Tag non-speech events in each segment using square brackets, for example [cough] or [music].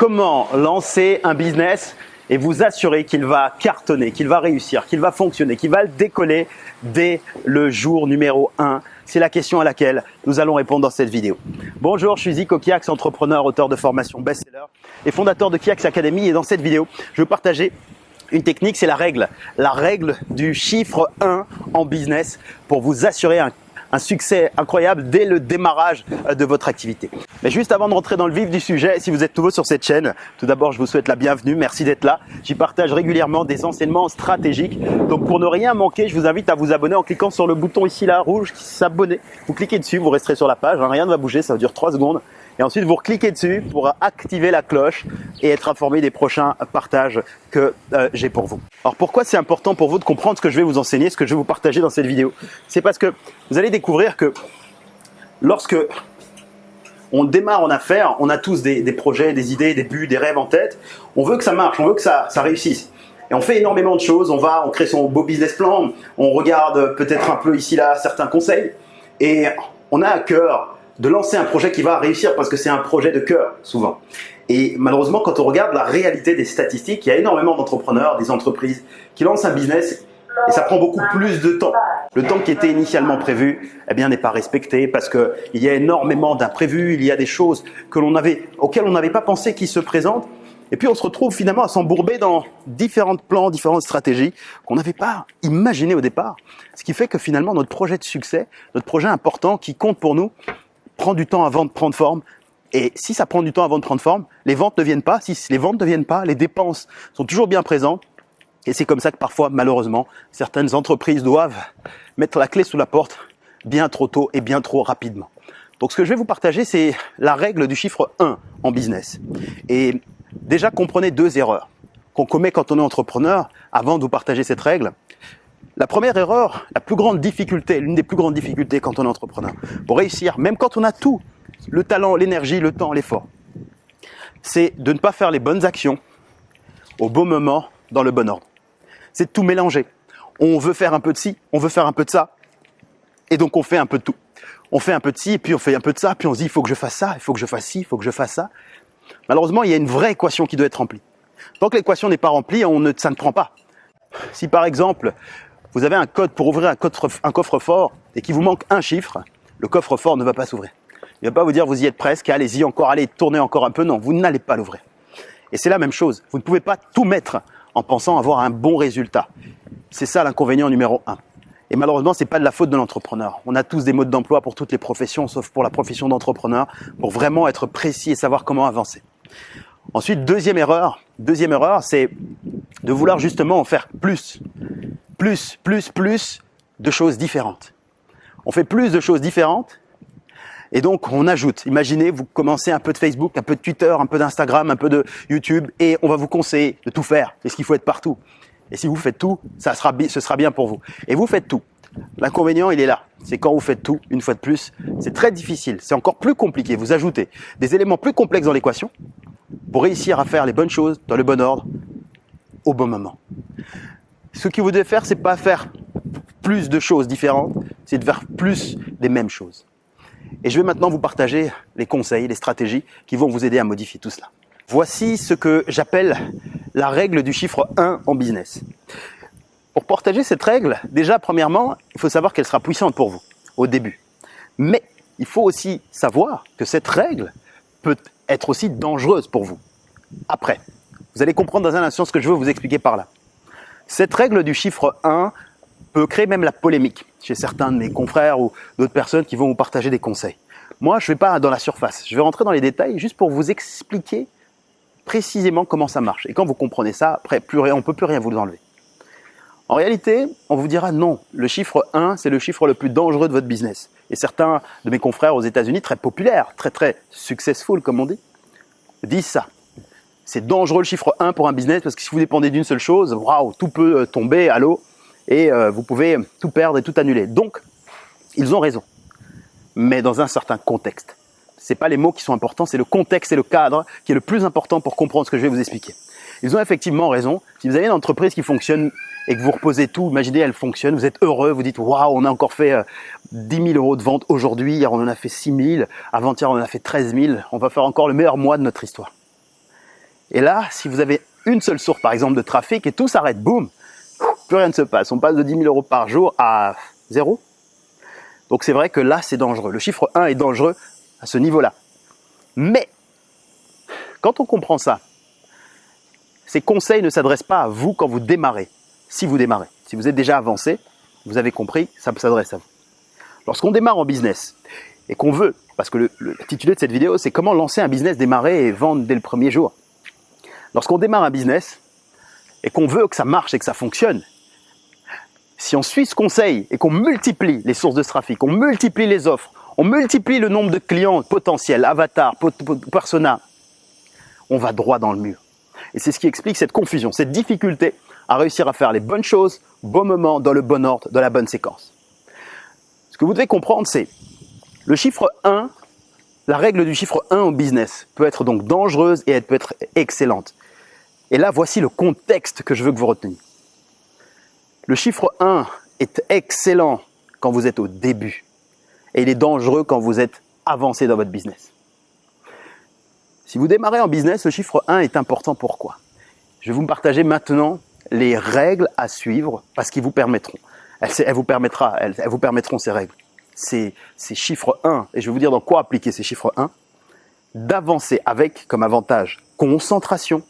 comment lancer un business et vous assurer qu'il va cartonner, qu'il va réussir, qu'il va fonctionner, qu'il va décoller dès le jour numéro 1 C'est la question à laquelle nous allons répondre dans cette vidéo. Bonjour, je suis Zico Kiax, entrepreneur, auteur de formation best-seller et fondateur de Kiax Academy. Et dans cette vidéo, je vais partager une technique, c'est la règle. La règle du chiffre 1 en business pour vous assurer un un succès incroyable dès le démarrage euh, de votre activité. Mais juste avant de rentrer dans le vif du sujet, si vous êtes nouveau sur cette chaîne, tout d'abord je vous souhaite la bienvenue, merci d'être là. J'y partage régulièrement des enseignements stratégiques. Donc pour ne rien manquer, je vous invite à vous abonner en cliquant sur le bouton ici là rouge qui s'abonner. Vous cliquez dessus, vous resterez sur la page, hein, rien ne va bouger, ça va durer 3 secondes. Et ensuite, vous cliquez dessus pour activer la cloche et être informé des prochains partages que euh, j'ai pour vous. Alors pourquoi c'est important pour vous de comprendre ce que je vais vous enseigner, ce que je vais vous partager dans cette vidéo? C'est parce que vous allez découvrir que lorsque on démarre en affaires, on a tous des, projets, des idées, des buts, des rêves en tête. On veut que ça marche, on veut que ça, ça réussisse. Et on fait énormément de choses, on va, on crée son beau business plan, on regarde peut-être un peu ici là certains conseils et on a à cœur de lancer un projet qui va réussir parce que c'est un projet de cœur, souvent. Et malheureusement, quand on regarde la réalité des statistiques, il y a énormément d'entrepreneurs, des entreprises qui lancent un business et ça prend beaucoup plus de temps. Le temps qui était initialement prévu, eh bien, n'est pas respecté parce que il y a énormément d'imprévus, il y a des choses que l'on avait, auxquelles on n'avait pas pensé qui se présentent. Et puis on se retrouve finalement à s'embourber dans différents plans, différentes stratégies qu'on n'avait pas imaginées au départ. Ce qui fait que finalement notre projet de succès, notre projet important qui compte pour nous, prend du temps avant de prendre forme. Et si ça prend du temps avant de prendre forme, les ventes ne viennent pas. Si les ventes ne viennent pas, les dépenses sont toujours bien présentes. Et c'est comme ça que parfois, malheureusement, certaines entreprises doivent mettre la clé sous la porte bien trop tôt et bien trop rapidement. Donc ce que je vais vous partager, c'est la règle du chiffre 1 en business. Et déjà, comprenez deux erreurs qu'on commet quand on est entrepreneur avant de vous partager cette règle. La première erreur, la plus grande difficulté, l'une des plus grandes difficultés quand on est entrepreneur, pour réussir, même quand on a tout, le talent, l'énergie, le temps, l'effort, c'est de ne pas faire les bonnes actions au bon moment, dans le bon ordre. C'est de tout mélanger. On veut faire un peu de ci, on veut faire un peu de ça, et donc on fait un peu de tout. On fait un peu de ci, puis on fait un peu de ça, puis on se dit, il faut que je fasse ça, il faut que je fasse ci, il faut que je fasse ça. Malheureusement, il y a une vraie équation qui doit être remplie. Tant que l'équation n'est pas remplie, on ne, ça ne prend pas. Si par exemple, vous avez un code pour ouvrir un coffre-fort et qu'il vous manque un chiffre, le coffre-fort ne va pas s'ouvrir. Il ne va pas vous dire vous y êtes presque, allez-y encore, allez tournez encore un peu. Non, vous n'allez pas l'ouvrir. Et c'est la même chose. Vous ne pouvez pas tout mettre en pensant avoir un bon résultat. C'est ça l'inconvénient numéro un. Et malheureusement, c'est pas de la faute de l'entrepreneur. On a tous des modes d'emploi pour toutes les professions, sauf pour la profession d'entrepreneur, pour vraiment être précis et savoir comment avancer. Ensuite, deuxième erreur, deuxième erreur, c'est de vouloir justement en faire plus plus, plus, plus de choses différentes. On fait plus de choses différentes et donc on ajoute. Imaginez, vous commencez un peu de Facebook, un peu de Twitter, un peu d'Instagram, un peu de YouTube et on va vous conseiller de tout faire. Est-ce qu'il faut être partout Et si vous faites tout, ça sera, ce sera bien pour vous. Et vous faites tout. L'inconvénient, il est là. C'est quand vous faites tout, une fois de plus, c'est très difficile. C'est encore plus compliqué. Vous ajoutez des éléments plus complexes dans l'équation pour réussir à faire les bonnes choses dans le bon ordre au bon moment. Ce que vous devez faire, c'est pas faire plus de choses différentes, c'est de faire plus des mêmes choses. Et je vais maintenant vous partager les conseils, les stratégies qui vont vous aider à modifier tout cela. Voici ce que j'appelle la règle du chiffre 1 en business. Pour partager cette règle, déjà, premièrement, il faut savoir qu'elle sera puissante pour vous au début. Mais il faut aussi savoir que cette règle peut être aussi dangereuse pour vous après. Vous allez comprendre dans un instant ce que je veux vous expliquer par là. Cette règle du chiffre 1 peut créer même la polémique chez certains de mes confrères ou d'autres personnes qui vont vous partager des conseils. Moi, je ne vais pas dans la surface, je vais rentrer dans les détails juste pour vous expliquer précisément comment ça marche. Et quand vous comprenez ça, après, on ne peut plus rien vous enlever. En réalité, on vous dira non, le chiffre 1, c'est le chiffre le plus dangereux de votre business. Et certains de mes confrères aux États-Unis, très populaires, très très successful comme on dit, disent ça c'est dangereux le chiffre 1 pour un business parce que si vous dépendez d'une seule chose, waouh, tout peut euh, tomber à l'eau et euh, vous pouvez tout perdre et tout annuler. Donc, ils ont raison, mais dans un certain contexte. Ce pas les mots qui sont importants, c'est le contexte et le cadre qui est le plus important pour comprendre ce que je vais vous expliquer. Ils ont effectivement raison. Si vous avez une entreprise qui fonctionne et que vous reposez tout, imaginez elle fonctionne, vous êtes heureux, vous dites waouh, on a encore fait 10 euh, 000 euros de vente aujourd'hui, hier on en a fait 6 000, avant-hier on en a fait 13 000, on va faire encore le meilleur mois de notre histoire. Et là, si vous avez une seule source, par exemple, de trafic et tout s'arrête, boum, plus rien ne se passe. On passe de 10 000 euros par jour à zéro. Donc c'est vrai que là, c'est dangereux. Le chiffre 1 est dangereux à ce niveau-là. Mais, quand on comprend ça, ces conseils ne s'adressent pas à vous quand vous démarrez, si vous démarrez. Si vous êtes déjà avancé, vous avez compris, ça s'adresse à vous. Lorsqu'on démarre en business et qu'on veut, parce que le, de cette vidéo, c'est comment lancer un business, démarrer et vendre dès le premier jour. Lorsqu'on démarre un business et qu'on veut que ça marche et que ça fonctionne, si on suit ce conseil et qu'on multiplie les sources de trafic, on multiplie les offres, on multiplie le nombre de clients potentiels, avatars, personas, on va droit dans le mur. Et c'est ce qui explique cette confusion, cette difficulté à réussir à faire les bonnes choses, bon moment, dans le bon ordre, dans la bonne séquence. Ce que vous devez comprendre, c'est le chiffre 1, la règle du chiffre 1 au business peut être donc dangereuse et elle peut être excellente. Et là, voici le contexte que je veux que vous reteniez. Le chiffre 1 est excellent quand vous êtes au début et il est dangereux quand vous êtes avancé dans votre business. Si vous démarrez en business, le chiffre 1 est important. Pourquoi? Je vais vous partager maintenant les règles à suivre parce qu'ils vous permettront. Elles, vous, elles, vous permettront ces règles, ces, ces chiffres 1, et je vais vous dire dans quoi appliquer ces chiffres 1, d'avancer avec comme avantage concentration,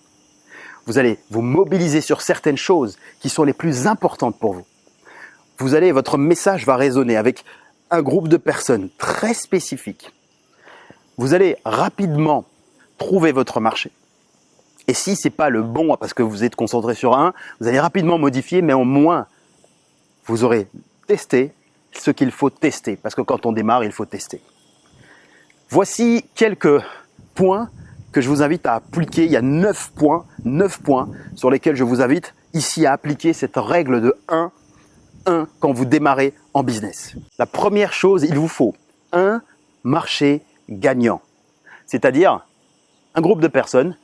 vous allez vous mobiliser sur certaines choses qui sont les plus importantes pour vous. Vous allez, votre message va résonner avec un groupe de personnes très spécifiques. Vous allez rapidement trouver votre marché. Et si ce n'est pas le bon parce que vous êtes concentré sur un, vous allez rapidement modifier, mais au moins, vous aurez testé ce qu'il faut tester. Parce que quand on démarre, il faut tester. Voici quelques points que je vous invite à appliquer. Il y a 9 points, 9 points sur lesquels je vous invite ici à appliquer cette règle de 1, 1 quand vous démarrez en business. La première chose, il vous faut un marché gagnant. C'est-à-dire un groupe de personnes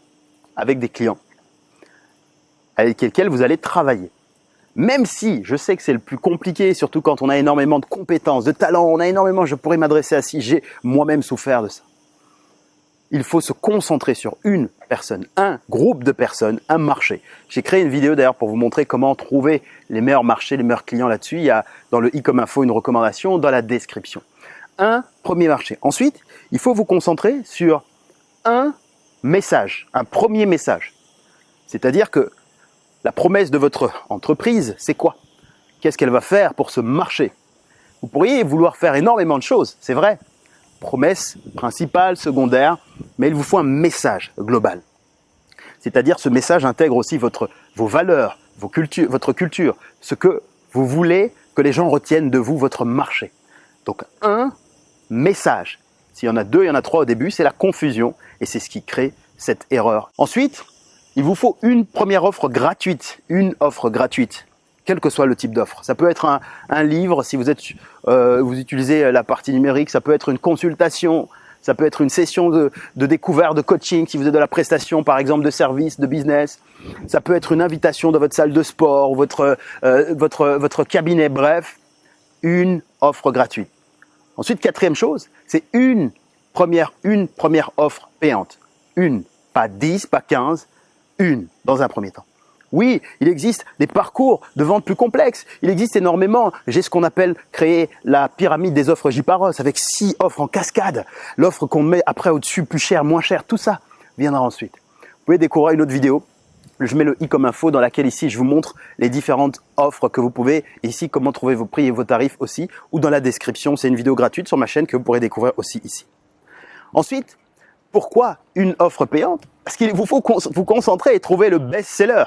avec des clients avec lesquels vous allez travailler. Même si je sais que c'est le plus compliqué, surtout quand on a énormément de compétences, de talents, on a énormément, je pourrais m'adresser à si j'ai moi-même souffert de ça il faut se concentrer sur une personne, un groupe de personnes, un marché. J'ai créé une vidéo d'ailleurs pour vous montrer comment trouver les meilleurs marchés, les meilleurs clients là-dessus. Il y a dans le e-com info une recommandation dans la description. Un premier marché. Ensuite, il faut vous concentrer sur un message, un premier message. C'est-à-dire que la promesse de votre entreprise, c'est quoi? Qu'est-ce qu'elle va faire pour ce marché? Vous pourriez vouloir faire énormément de choses, c'est vrai, promesse principale, secondaire, mais il vous faut un message global. C'est-à-dire ce message intègre aussi votre, vos valeurs, vos cultures, votre culture, ce que vous voulez que les gens retiennent de vous, votre marché. Donc un message. S'il y en a deux, il y en a trois au début, c'est la confusion et c'est ce qui crée cette erreur. Ensuite, il vous faut une première offre gratuite, une offre gratuite quel que soit le type d'offre. Ça peut être un, livre, si vous, êtes, euh, vous utilisez la partie numérique, ça peut être une consultation, ça peut être une session de, découverte, de coaching, si vous êtes de la prestation, par exemple, de service, de business. Ça peut être une invitation dans votre salle de sport, votre, euh, votre cabinet, bref, une offre gratuite. Ensuite, quatrième chose, c'est une première, une première offre payante. Une, pas 10, pas 15, une dans un premier temps. Oui, il existe des parcours de vente plus complexes. Il existe énormément. J'ai ce qu'on appelle créer la pyramide des offres Jiparos avec six offres en cascade. L'offre qu'on met après au-dessus, plus cher, moins cher, tout ça viendra ensuite. Vous pouvez découvrir une autre vidéo. Je mets le i comme info dans laquelle ici je vous montre les différentes offres que vous pouvez. ici, comment trouver vos prix et vos tarifs aussi. Ou dans la description, c'est une vidéo gratuite sur ma chaîne que vous pourrez découvrir aussi ici. Ensuite, pourquoi une offre payante? Parce qu'il vous faut vous concentrer et trouver le best-seller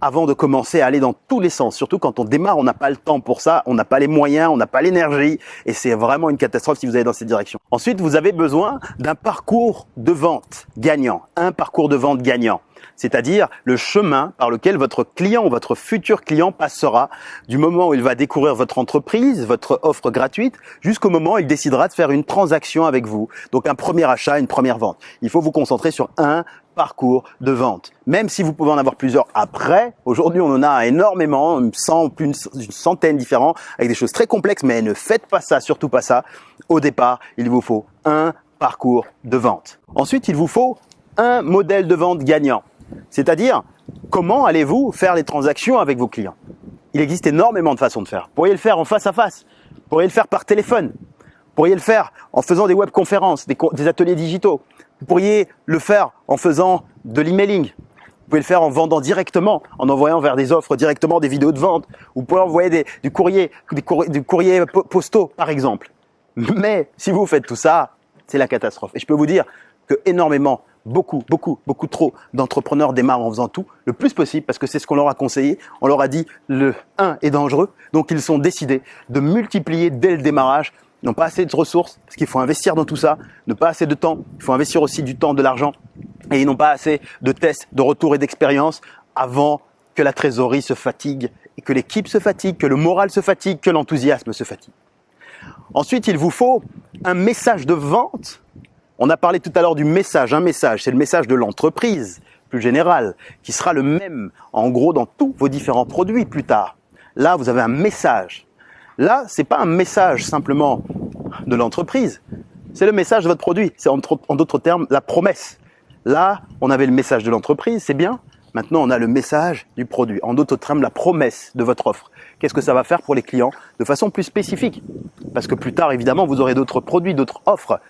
avant de commencer à aller dans tous les sens. Surtout quand on démarre, on n'a pas le temps pour ça, on n'a pas les moyens, on n'a pas l'énergie et c'est vraiment une catastrophe si vous allez dans cette direction. Ensuite, vous avez besoin d'un parcours de vente gagnant, un parcours de vente gagnant c'est-à-dire le chemin par lequel votre client ou votre futur client passera du moment où il va découvrir votre entreprise, votre offre gratuite, jusqu'au moment où il décidera de faire une transaction avec vous. Donc un premier achat, une première vente. Il faut vous concentrer sur un parcours de vente. Même si vous pouvez en avoir plusieurs après, aujourd'hui on en a énormément, une, une centaine différents, avec des choses très complexes, mais ne faites pas ça, surtout pas ça. Au départ, il vous faut un parcours de vente. Ensuite, il vous faut un modèle de vente gagnant. C'est-à-dire, comment allez-vous faire les transactions avec vos clients? Il existe énormément de façons de faire. Vous pourriez le faire en face à face, vous pourriez le faire par téléphone, vous pourriez le faire en faisant des webconférences, des, des ateliers digitaux, vous pourriez le faire en faisant de l'emailing, vous pouvez le faire en vendant directement, en envoyant vers des offres directement des vidéos de vente. Vous pouvez envoyer du courrier, du courrier postaux, par exemple. Mais si vous faites tout ça, c'est la catastrophe. Et je peux vous dire que énormément, beaucoup, beaucoup, beaucoup trop d'entrepreneurs démarrent en faisant tout le plus possible parce que c'est ce qu'on leur a conseillé. On leur a dit le 1 est dangereux. Donc ils sont décidés de multiplier dès le démarrage. N'ont pas assez de ressources parce qu'il faut investir dans tout ça, ne pas assez de temps. Il faut investir aussi du temps, de l'argent. Et ils n'ont pas assez de tests, de retours et d'expérience avant que la trésorerie se fatigue et que l'équipe se fatigue, que le moral se fatigue, que l'enthousiasme se fatigue. Ensuite, il vous faut un message de vente. On a parlé tout à l'heure du message. Un message, c'est le message de l'entreprise, plus général, qui sera le même, en gros, dans tous vos différents produits plus tard. Là, vous avez un message. Là, c'est pas un message simplement de l'entreprise, c'est le message de votre produit. C'est en d'autres termes la promesse. Là, on avait le message de l'entreprise, c'est bien. Maintenant, on a le message du produit. En d'autres termes, la promesse de votre offre. Qu'est-ce que ça va faire pour les clients de façon plus spécifique? Parce que plus tard, évidemment, vous aurez d'autres produits, d'autres offres.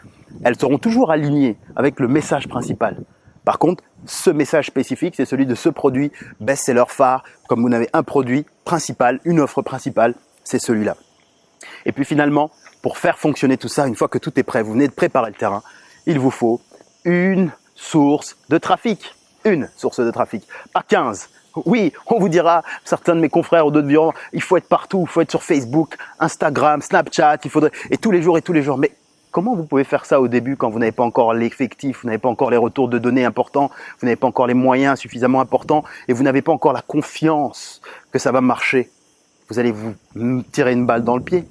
Elles seront toujours alignées avec le message principal. Par contre, ce message spécifique, c'est celui de ce produit best-seller phare. Comme vous n'avez un produit principal, une offre principale, c'est celui-là. Et puis finalement, pour faire fonctionner tout ça, une fois que tout est prêt, vous venez de préparer le terrain, il vous faut une source de trafic. Une source de trafic, pas 15. Oui, on vous dira, certains de mes confrères ou d'autres diront, il faut être partout, il faut être sur Facebook, Instagram, Snapchat, il faudrait, et tous les jours et tous les jours. Mais comment vous pouvez faire ça au début quand vous n'avez pas encore l'effectif, vous n'avez pas encore les retours de données importants, vous n'avez pas encore les moyens suffisamment importants et vous n'avez pas encore la confiance que ça va marcher? Vous allez vous tirer une balle dans le pied.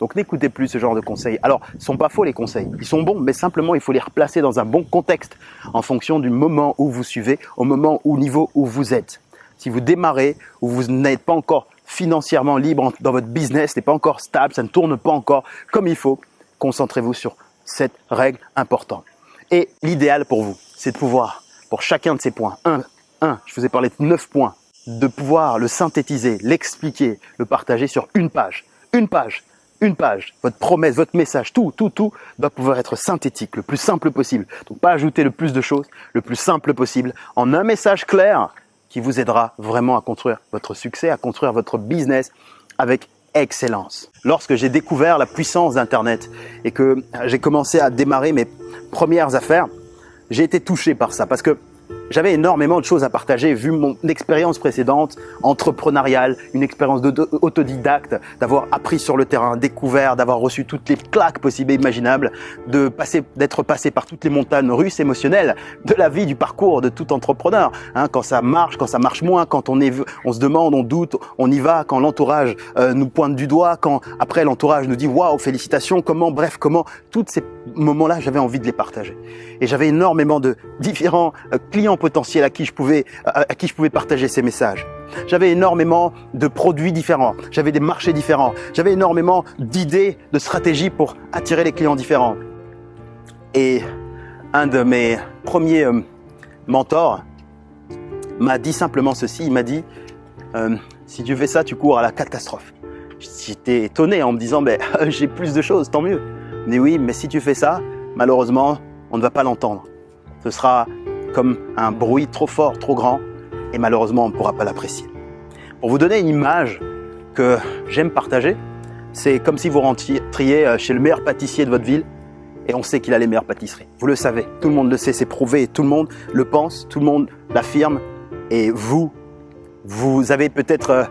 Donc n'écoutez plus ce genre de conseils. Alors, ils sont pas faux les conseils, ils sont bons, mais simplement il faut les replacer dans un bon contexte en fonction du moment où vous suivez, au moment au niveau où vous êtes. Si vous démarrez, ou vous n'êtes pas encore financièrement libre dans votre business, n'est pas encore stable, ça ne tourne pas encore comme il faut, concentrez-vous sur cette règle importante. Et l'idéal pour vous, c'est de pouvoir, pour chacun de ces points, un, un, je vous ai parlé de neuf points, de pouvoir le synthétiser, l'expliquer, le partager sur une page. Une page une page, votre promesse, votre message, tout, tout, tout doit pouvoir être synthétique, le plus simple possible. Donc pas ajouter le plus de choses, le plus simple possible, en un message clair qui vous aidera vraiment à construire votre succès, à construire votre business avec excellence. Lorsque j'ai découvert la puissance d'Internet et que j'ai commencé à démarrer mes premières affaires, j'ai été touché par ça parce que j'avais énormément de choses à partager vu mon expérience précédente entrepreneuriale, une expérience autodidacte, d'avoir appris sur le terrain, découvert, d'avoir reçu toutes les claques possibles et imaginables, d'être passé par toutes les montagnes russes émotionnelles de la vie, du parcours de tout entrepreneur. Hein, quand ça marche, quand ça marche moins, quand on, se demande, on doute, on y va, quand l'entourage euh, nous pointe du doigt, quand après l'entourage nous dit waouh, félicitations, comment, bref, comment, tous ces moments-là, j'avais envie de les partager. Et j'avais énormément de différents euh, clients potentiel à qui je pouvais, à, qui je pouvais partager ces messages. J'avais énormément de produits différents, j'avais des marchés différents, j'avais énormément d'idées, de stratégies pour attirer les clients différents. Et un de mes premiers euh, mentors m'a dit simplement ceci, il m'a dit euh, si tu fais ça, tu cours à la catastrophe. J'étais étonné en me disant mais [laughs] j'ai plus de choses, tant mieux. Mais oui, mais si tu fais ça, malheureusement, on ne va pas l'entendre. Ce sera comme un bruit trop fort, trop grand, et malheureusement on ne pourra pas l'apprécier. Pour vous donner une image que j'aime partager, c'est comme si vous rentriez euh, chez le meilleur pâtissier de votre ville et on sait qu'il a les meilleures pâtisseries. Vous le savez, tout le monde le sait, c'est prouvé, tout le monde le pense, tout le monde l'affirme et vous, vous avez peut-être euh,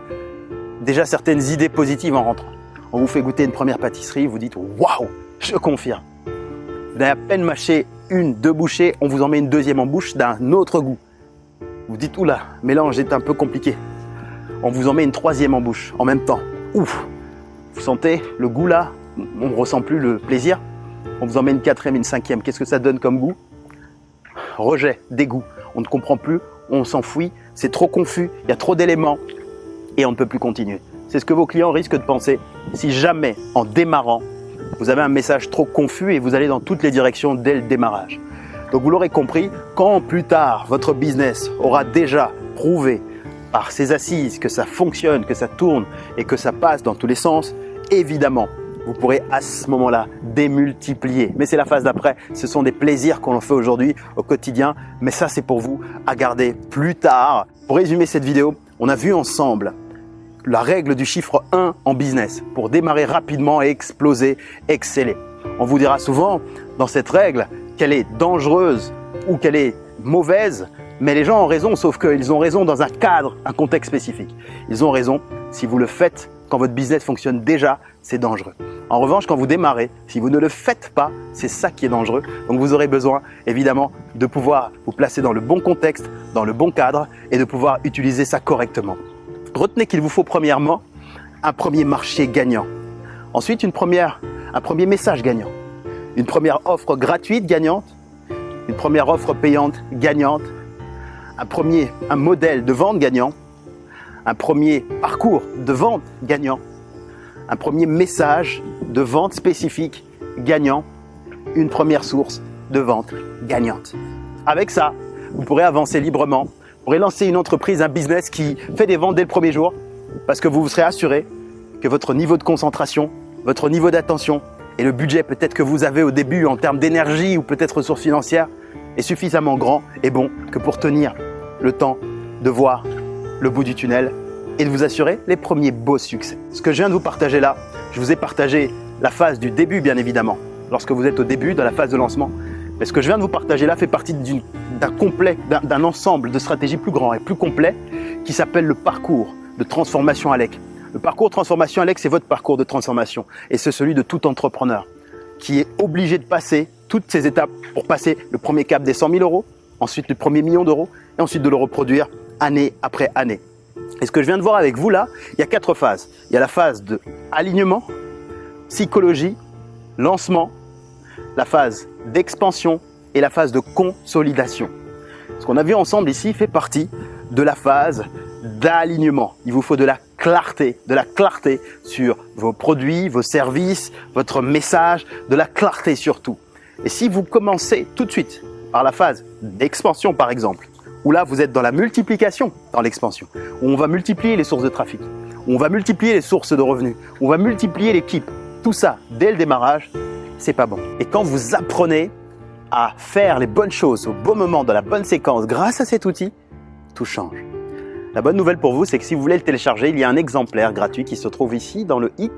déjà certaines idées positives en rentrant. On vous fait goûter une première pâtisserie, vous dites waouh, je confirme. Vous avez à peine mâché une, deux bouchées, on vous en met une deuxième en bouche d'un autre goût. Vous dites, oula, mélange est un peu compliqué. On vous en met une troisième en bouche en même temps. Ouf Vous sentez le goût là? On ne ressent plus le plaisir. On vous en met une quatrième, une cinquième. Qu'est-ce que ça donne comme goût? Rejet, dégoût. On ne comprend plus, on s'enfuit, c'est trop confus, il y a trop d'éléments et on ne peut plus continuer. C'est ce que vos clients risquent de penser si jamais, en démarrant, vous avez un message trop confus et vous allez dans toutes les directions dès le démarrage. Donc vous l'aurez compris, quand plus tard votre business aura déjà prouvé par ses assises que ça fonctionne, que ça tourne et que ça passe dans tous les sens, évidemment, vous pourrez à ce moment-là démultiplier. Mais c'est la phase d'après. Ce sont des plaisirs qu'on fait aujourd'hui au quotidien. Mais ça, c'est pour vous à garder plus tard. Pour résumer cette vidéo, on a vu ensemble la règle du chiffre 1 en business pour démarrer rapidement et exploser, exceller. On vous dira souvent dans cette règle qu'elle est dangereuse ou qu'elle est mauvaise, mais les gens ont raison, sauf qu'ils ont raison dans un cadre, un contexte spécifique. Ils ont raison si vous le faites quand votre business fonctionne déjà, c'est dangereux. En revanche, quand vous démarrez, si vous ne le faites pas, c'est ça qui est dangereux. Donc vous aurez besoin évidemment de pouvoir vous placer dans le bon contexte, dans le bon cadre et de pouvoir utiliser ça correctement. Retenez qu'il vous faut premièrement un premier marché gagnant. Ensuite, un premier message gagnant. Une première offre gratuite gagnante. Une première offre payante gagnante. Un premier un modèle de vente gagnant. Un premier parcours de vente gagnant un premier message de vente spécifique gagnant, une première source de vente gagnante. Avec ça, vous pourrez avancer librement, pourrez lancer une entreprise, un business qui fait des ventes dès le premier jour parce que vous vous serez assuré que votre niveau de concentration, votre niveau d'attention et le budget peut-être que vous avez au début en termes d'énergie ou peut-être ressources financières est suffisamment grand et bon que pour tenir le temps de voir le bout du tunnel et de vous assurer les premiers beaux succès. Ce que je viens de vous partager là, je vous ai partagé la phase du début bien évidemment, lorsque vous êtes au début, dans la phase de lancement. Mais ce que je viens de vous partager là fait partie d'un ensemble de stratégies plus grand et plus complet qui s'appelle le parcours de transformation ALEC. Le parcours de transformation ALEC, c'est votre parcours de transformation et c'est celui de tout entrepreneur qui est obligé de passer toutes ces étapes pour passer le premier cap des 100 000 euros, ensuite le premier million d'euros et ensuite de le reproduire année après année. Et ce que je viens de voir avec vous là, il y a quatre phases. Il y a la phase de alignement, psychologie, lancement, la phase d'expansion et la phase de consolidation. Ce qu'on a vu ensemble ici fait partie de la phase d'alignement. Il vous faut de la clarté, de la clarté sur vos produits, vos services, votre message, de la clarté surtout. Et si vous commencez tout de suite par la phase d'expansion par exemple, où là vous êtes dans la multiplication dans l'expansion, où on va multiplier les sources de trafic, où on va multiplier les sources de revenus, où on va multiplier l'équipe. Tout ça, dès le démarrage, c'est pas bon. Et quand vous apprenez à faire les bonnes choses au bon moment, dans la bonne séquence, grâce à cet outil, tout change. La bonne nouvelle pour vous, c'est que si vous voulez le télécharger, il y a un exemplaire gratuit qui se trouve ici dans le i,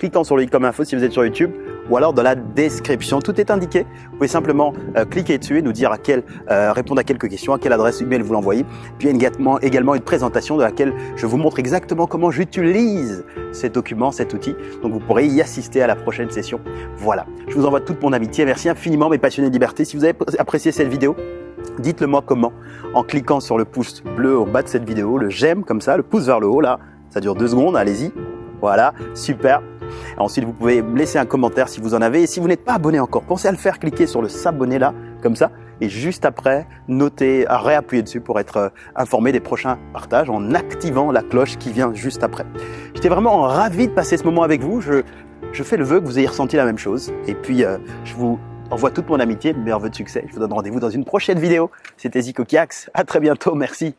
cliquant sur le i comme info si vous êtes sur YouTube, ou alors dans la description. Tout est indiqué. Vous pouvez simplement euh, cliquer dessus et nous dire à quelle, euh, répondre à quelques questions, à quelle adresse email vous l'envoyez. Puis il y a également, une présentation de laquelle je vous montre exactement comment j'utilise ces documents, cet outil. Donc vous pourrez y assister à la prochaine session. Voilà. Je vous envoie toute mon amitié. Merci infiniment mes passionnés de liberté. Si vous avez apprécié cette vidéo, dites-le moi comment en cliquant sur le pouce bleu au bas de cette vidéo, le j'aime comme ça, le pouce vers le haut là. Ça dure deux secondes, allez-y. Voilà, super. Ensuite, vous pouvez laisser un commentaire si vous en avez. Et si vous n'êtes pas abonné encore, pensez à le faire, cliquez sur le s'abonner là, comme ça. Et juste après, notez, à réappuyer dessus pour être euh, informé des prochains partages en activant la cloche qui vient juste après. J'étais vraiment ravi de passer ce moment avec vous. Je, je fais le vœu que vous ayez ressenti la même chose. Et puis, euh, je vous envoie toute mon amitié, meilleurs vœux de succès. Je vous donne rendez-vous dans une prochaine vidéo. C'était Zico Kiax. À très bientôt. Merci.